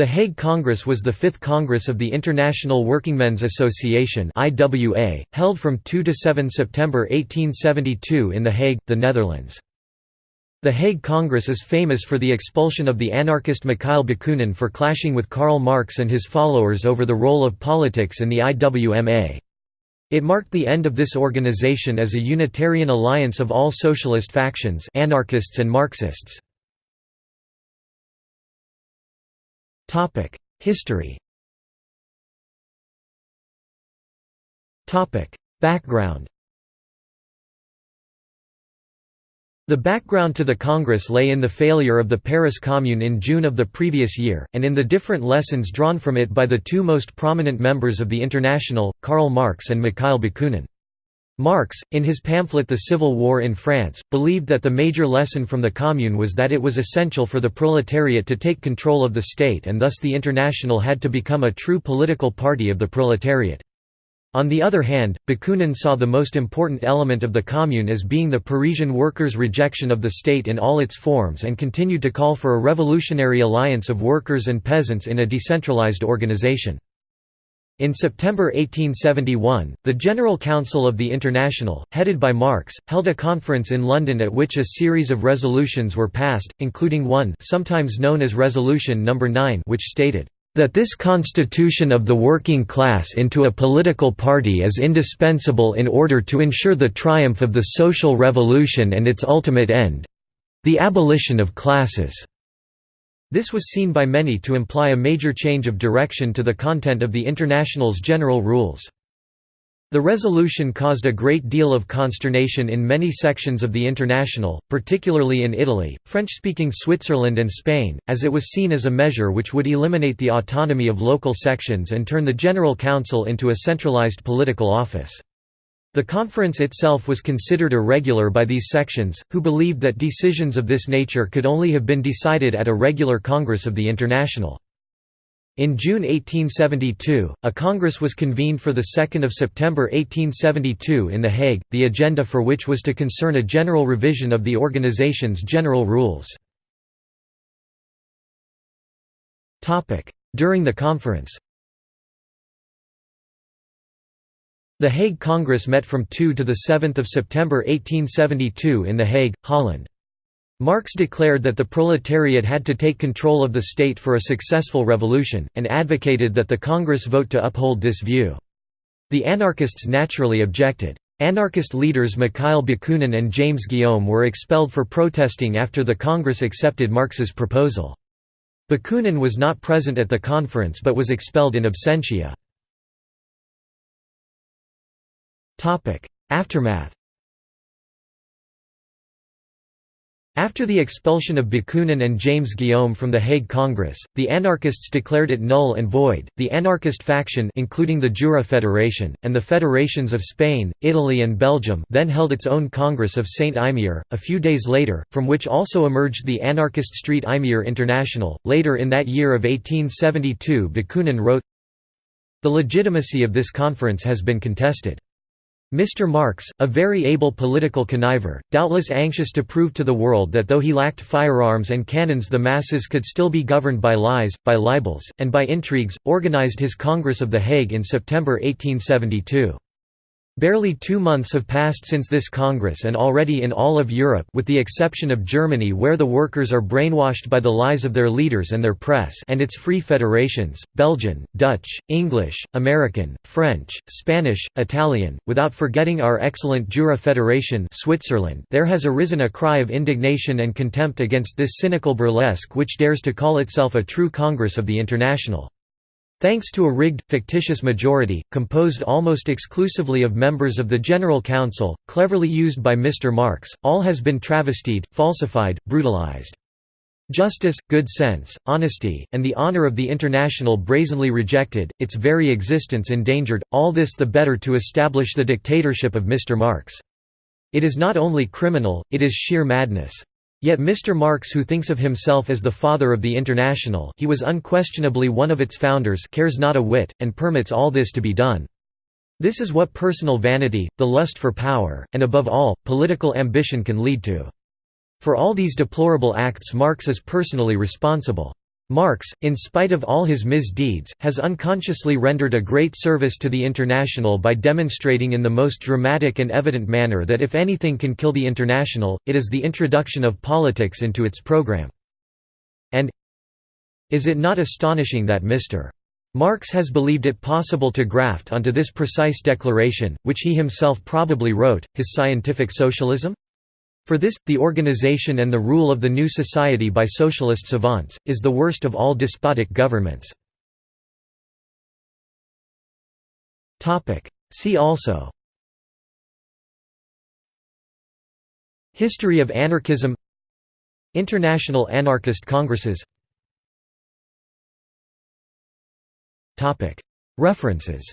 The Hague Congress was the fifth Congress of the International Workingmen's Association held from 2 to 7 September 1872 in The Hague, the Netherlands. The Hague Congress is famous for the expulsion of the anarchist Mikhail Bakunin for clashing with Karl Marx and his followers over the role of politics in the IWMA. It marked the end of this organization as a Unitarian alliance of all socialist factions anarchists and Marxists. History. Background. The background to the Congress lay in the failure of the Paris Commune in June of the previous year, and in the different lessons drawn from it by the two most prominent members of the International, Karl Marx and Mikhail Bakunin. Marx, in his pamphlet The Civil War in France, believed that the major lesson from the Commune was that it was essential for the proletariat to take control of the state and thus the International had to become a true political party of the proletariat. On the other hand, Bakunin saw the most important element of the Commune as being the Parisian workers' rejection of the state in all its forms and continued to call for a revolutionary alliance of workers and peasants in a decentralized organization. In September 1871, the General Council of the International, headed by Marx, held a conference in London at which a series of resolutions were passed, including one sometimes known as Resolution No. 9 which stated, "...that this constitution of the working class into a political party is indispensable in order to ensure the triumph of the social revolution and its ultimate end—the abolition of classes." This was seen by many to imply a major change of direction to the content of the International's general rules. The resolution caused a great deal of consternation in many sections of the International, particularly in Italy, French-speaking Switzerland and Spain, as it was seen as a measure which would eliminate the autonomy of local sections and turn the General Council into a centralized political office. The conference itself was considered irregular by these sections, who believed that decisions of this nature could only have been decided at a regular Congress of the International. In June 1872, a congress was convened for 2 September 1872 in The Hague, the agenda for which was to concern a general revision of the organization's general rules. During the conference The Hague Congress met from 2 to 7 September 1872 in The Hague, Holland. Marx declared that the proletariat had to take control of the state for a successful revolution, and advocated that the Congress vote to uphold this view. The anarchists naturally objected. Anarchist leaders Mikhail Bakunin and James Guillaume were expelled for protesting after the Congress accepted Marx's proposal. Bakunin was not present at the conference but was expelled in absentia. Aftermath After the expulsion of Bakunin and James Guillaume from the Hague Congress, the anarchists declared it null and void. The anarchist faction including the Jura Federation and the federations of Spain, Italy and Belgium then held its own Congress of Saint-Imier a few days later, from which also emerged the anarchist Street Imier International. Later in that year of 1872, Bakunin wrote, The legitimacy of this conference has been contested. Mr. Marx, a very able political conniver, doubtless anxious to prove to the world that though he lacked firearms and cannons the masses could still be governed by lies, by libels, and by intrigues, organized his Congress of The Hague in September 1872. Barely two months have passed since this Congress and already in all of Europe with the exception of Germany where the workers are brainwashed by the lies of their leaders and their press and its free federations, Belgian, Dutch, English, American, French, Spanish, Italian, without forgetting our excellent Jura Federation Switzerland there has arisen a cry of indignation and contempt against this cynical burlesque which dares to call itself a true Congress of the International. Thanks to a rigged, fictitious majority, composed almost exclusively of members of the General Council, cleverly used by Mr. Marx, all has been travestied, falsified, brutalized. Justice, good sense, honesty, and the honor of the International brazenly rejected, its very existence endangered, all this the better to establish the dictatorship of Mr. Marx. It is not only criminal, it is sheer madness. Yet Mr. Marx who thinks of himself as the father of the International he was unquestionably one of its founders cares not a whit, and permits all this to be done. This is what personal vanity, the lust for power, and above all, political ambition can lead to. For all these deplorable acts Marx is personally responsible. Marx, in spite of all his misdeeds, has unconsciously rendered a great service to the International by demonstrating in the most dramatic and evident manner that if anything can kill the International, it is the introduction of politics into its program. And is it not astonishing that Mr. Marx has believed it possible to graft onto this precise declaration, which he himself probably wrote, his scientific socialism? For this, the organization and the rule of the new society by socialist savants, is the worst of all despotic governments. See also History of anarchism International anarchist congresses References